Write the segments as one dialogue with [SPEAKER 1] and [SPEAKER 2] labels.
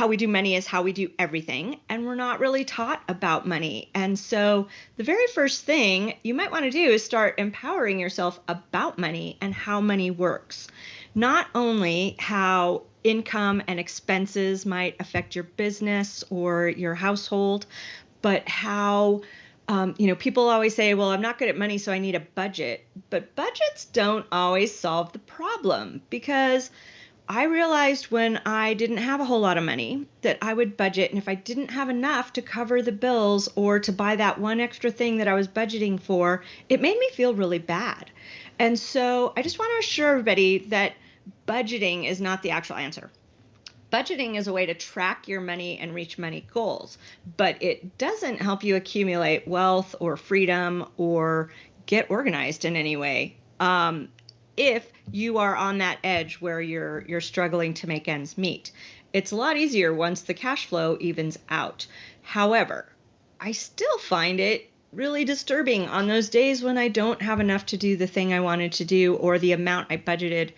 [SPEAKER 1] how we do money is how we do everything, and we're not really taught about money. And so, the very first thing you might want to do is start empowering yourself about money and how money works. Not only how income and expenses might affect your business or your household, but how um, you know, people always say, well, I'm not good at money, so I need a budget. But budgets don't always solve the problem because I realized when I didn't have a whole lot of money that I would budget. And if I didn't have enough to cover the bills or to buy that one extra thing that I was budgeting for, it made me feel really bad. And so I just want to assure everybody that budgeting is not the actual answer. Budgeting is a way to track your money and reach money goals, but it doesn't help you accumulate wealth or freedom or get organized in any way. Um, if you are on that edge where you're you're struggling to make ends meet. It's a lot easier once the cash flow evens out. However, I still find it really disturbing on those days when I don't have enough to do the thing I wanted to do or the amount I budgeted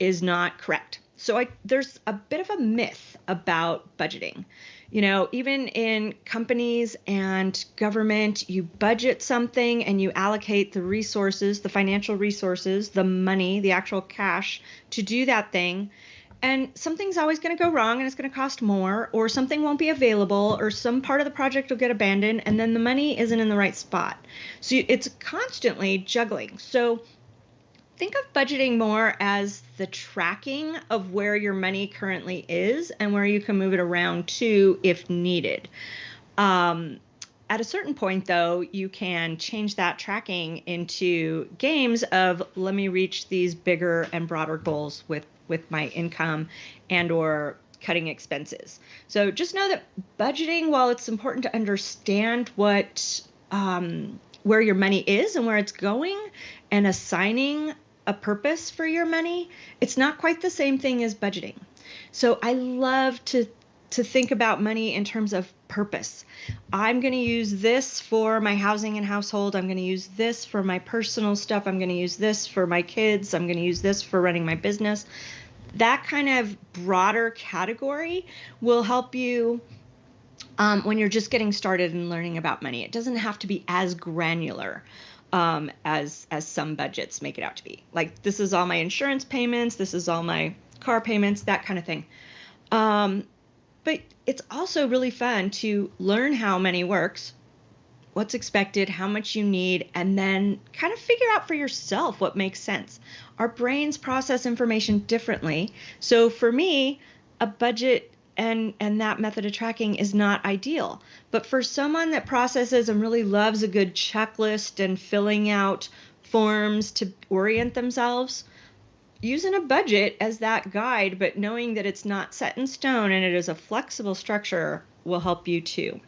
[SPEAKER 1] is not correct. So I there's a bit of a myth about budgeting. You know, even in companies and government, you budget something and you allocate the resources, the financial resources, the money, the actual cash to do that thing. And something's always going to go wrong and it's going to cost more, or something won't be available, or some part of the project will get abandoned, and then the money isn't in the right spot. So it's constantly juggling. So think of budgeting more as the tracking of where your money currently is and where you can move it around to if needed. Um, at a certain point, though, you can change that tracking into games of let me reach these bigger and broader goals with with my income and or cutting expenses. So just know that budgeting, while it's important to understand what um, where your money is and where it's going, and assigning a purpose for your money, it's not quite the same thing as budgeting. So I love to to think about money in terms of purpose. I'm going to use this for my housing and household. I'm going to use this for my personal stuff. I'm going to use this for my kids. I'm going to use this for running my business. That kind of broader category will help you um, when you're just getting started and learning about money. It doesn't have to be as granular um, as as some budgets make it out to be. Like this is all my insurance payments, this is all my car payments, that kind of thing. Um, but it's also really fun to learn how money works, what's expected, how much you need, and then kind of figure out for yourself what makes sense. Our brains process information differently. So for me, a budget and and that method of tracking is not ideal. But for someone that processes and really loves a good checklist and filling out forms to orient themselves using a budget as that guide but knowing that it's not set in stone and it is a flexible structure will help you too